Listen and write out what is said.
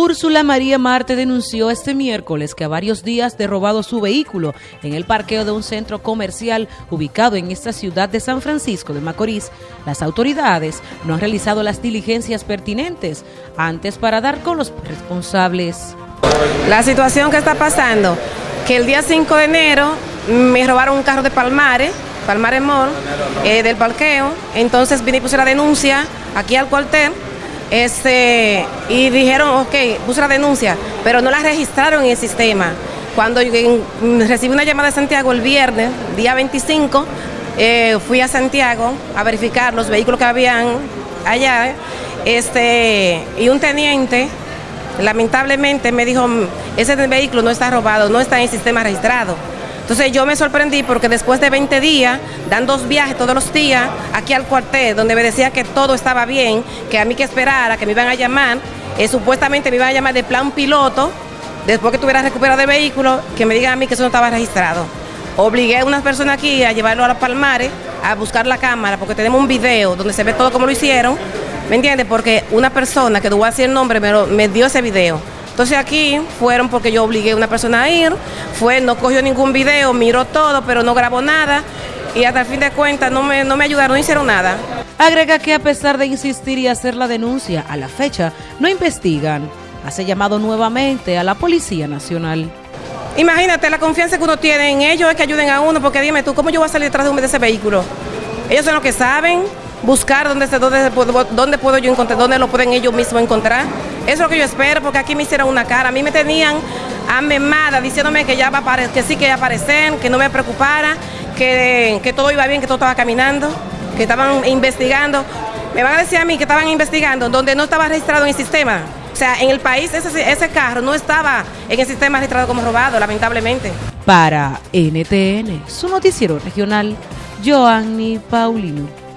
Úrsula María Marte denunció este miércoles que a varios días de robado su vehículo en el parqueo de un centro comercial ubicado en esta ciudad de San Francisco de Macorís, las autoridades no han realizado las diligencias pertinentes antes para dar con los responsables. La situación que está pasando, que el día 5 de enero me robaron un carro de Palmares, Palmares Mall, eh, del parqueo, entonces vine y puse la denuncia aquí al cuartel este, y dijeron, ok, puse la denuncia, pero no la registraron en el sistema. Cuando recibí una llamada de Santiago el viernes, día 25, eh, fui a Santiago a verificar los vehículos que habían allá, este, y un teniente lamentablemente me dijo, ese vehículo no está robado, no está en el sistema registrado. Entonces yo me sorprendí porque después de 20 días, dan dos viajes todos los días aquí al cuartel, donde me decía que todo estaba bien, que a mí que esperara, que me iban a llamar, eh, supuestamente me iban a llamar de plan piloto, después que tuviera recuperado el vehículo, que me digan a mí que eso no estaba registrado. Obligué a unas personas aquí a llevarlo a los palmares, a buscar la cámara, porque tenemos un video donde se ve todo como lo hicieron, ¿me entiendes? Porque una persona que no voy a decir el nombre me dio ese video. Entonces aquí fueron porque yo obligué a una persona a ir, fue, no cogió ningún video, miró todo, pero no grabó nada y hasta el fin de cuentas no me, no me ayudaron, no hicieron nada. Agrega que a pesar de insistir y hacer la denuncia, a la fecha no investigan. Hace llamado nuevamente a la Policía Nacional. Imagínate la confianza que uno tiene en ellos es que ayuden a uno, porque dime tú, ¿cómo yo voy a salir detrás de, un, de ese vehículo? Ellos son los que saben buscar dónde, dónde, dónde puedo yo encontrar, dónde lo pueden ellos mismos encontrar. Eso es lo que yo espero, porque aquí me hicieron una cara. A mí me tenían amemada diciéndome que ya va que sí que aparecen, que no me preocupara, que, que todo iba bien, que todo estaba caminando, que estaban investigando. Me van a decir a mí que estaban investigando donde no estaba registrado en el sistema. O sea, en el país ese, ese carro no estaba en el sistema registrado como robado, lamentablemente. Para NTN, su noticiero regional, Joanny Paulino.